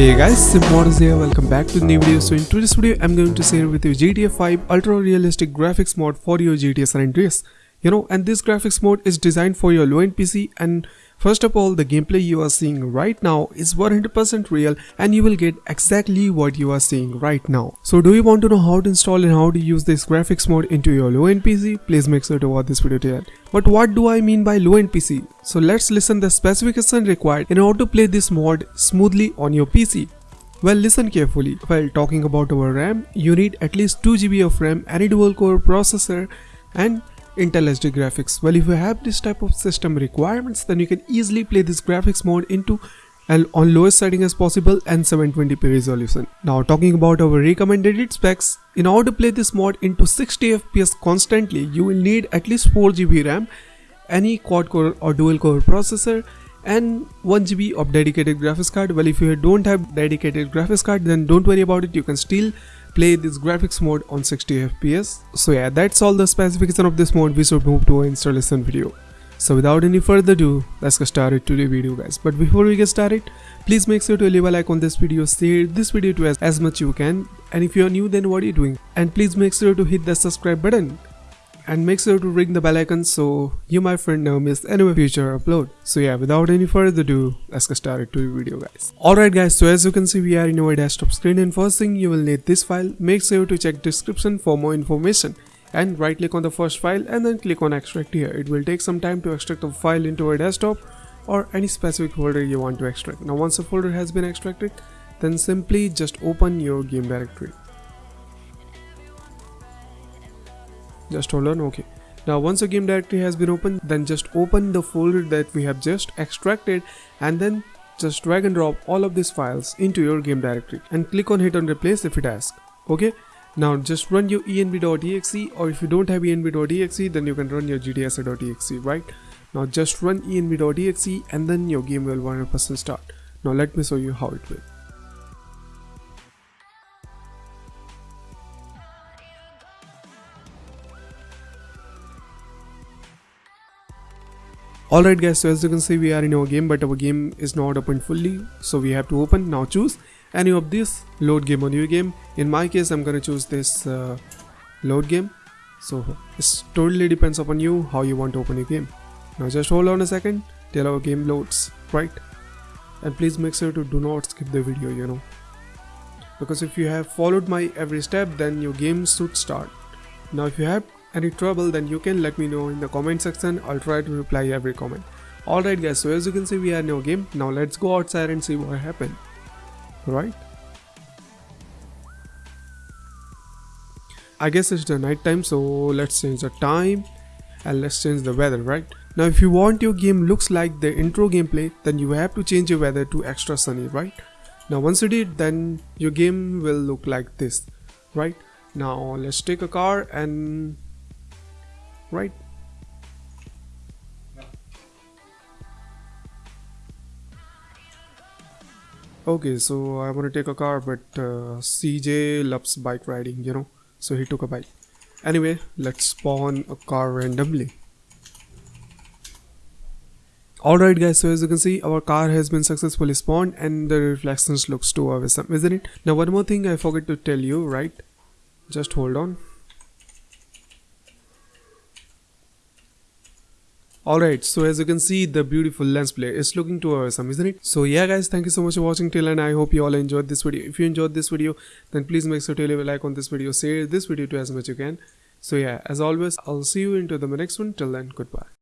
Hey guys, Simodus here, welcome back to the new video. So in today's video, I'm going to share with you GTA 5 Ultra Realistic Graphics mod for your GTA San Andreas. You know, and this graphics mode is designed for your low-end PC and First of all, the gameplay you are seeing right now is 100% real and you will get exactly what you are seeing right now. So do you want to know how to install and how to use this graphics mode into your low-end PC? Please make sure to watch this video till end. But what do I mean by low-end PC? So let's listen the specification required in order to play this mod smoothly on your PC. Well listen carefully, while talking about our RAM, you need at least 2GB of RAM, any dual core processor and Intel HD graphics. Well, if you have this type of system requirements, then you can easily play this graphics mode into and on lowest setting as possible and 720p resolution. Now talking about our recommended specs, in order to play this mod into 60 fps constantly, you will need at least 4GB RAM, any quad core or dual core processor and 1GB of dedicated graphics card. Well, if you don't have dedicated graphics card, then don't worry about it. You can still play this graphics mode on 60 fps so yeah that's all the specification of this mode. We should move to an installation video. So without any further ado let's get started to the video guys. But before we get started please make sure to leave a like on this video. Share this video to as, as much you can. And if you are new then what are you doing? And please make sure to hit the subscribe button and make sure to ring the bell icon so you my friend never miss any of future upload. So yeah without any further ado let's get started to the video guys. Alright guys so as you can see we are in our desktop screen and first thing you will need this file. Make sure to check description for more information and right click on the first file and then click on extract here. It will take some time to extract the file into our desktop or any specific folder you want to extract. Now once a folder has been extracted then simply just open your game directory just hold on okay. Now once your game directory has been opened then just open the folder that we have just extracted and then just drag and drop all of these files into your game directory and click on hit on replace if it asks okay. Now just run your env.exe or if you don't have env.exe then you can run your gtsa.exe right? Now just run env.exe and then your game will 100% start. Now let me show you how it will Alright guys, so as you can see we are in our game but our game is not open fully so we have to open. Now choose any of this load game or new game. In my case I'm gonna choose this uh, load game. So it totally depends upon you how you want to open your game. Now just hold on a second till our game loads, right? And please make sure to do not skip the video you know. Because if you have followed my every step then your game should start. Now if you have any trouble then you can let me know in the comment section. I'll try to reply every comment. Alright guys so as you can see we are in our game. Now let's go outside and see what happened. Right? I guess it's the night time so let's change the time and let's change the weather right? Now if you want your game looks like the intro gameplay then you have to change your weather to extra sunny right? Now once you did then your game will look like this right? Now let's take a car and right? Okay, so I want to take a car, but uh, CJ loves bike riding, you know, so he took a bike. Anyway, let's spawn a car randomly. Alright guys, so as you can see, our car has been successfully spawned and the reflections looks too awesome, isn't it? Now one more thing I forgot to tell you, right? Just hold on. Alright, so as you can see the beautiful lens flare is looking too awesome um, isn't it? So yeah guys thank you so much for watching till and I hope you all enjoyed this video. If you enjoyed this video then please make sure to leave a like on this video, share this video to as much you can. So yeah as always I'll see you into the next one till then goodbye.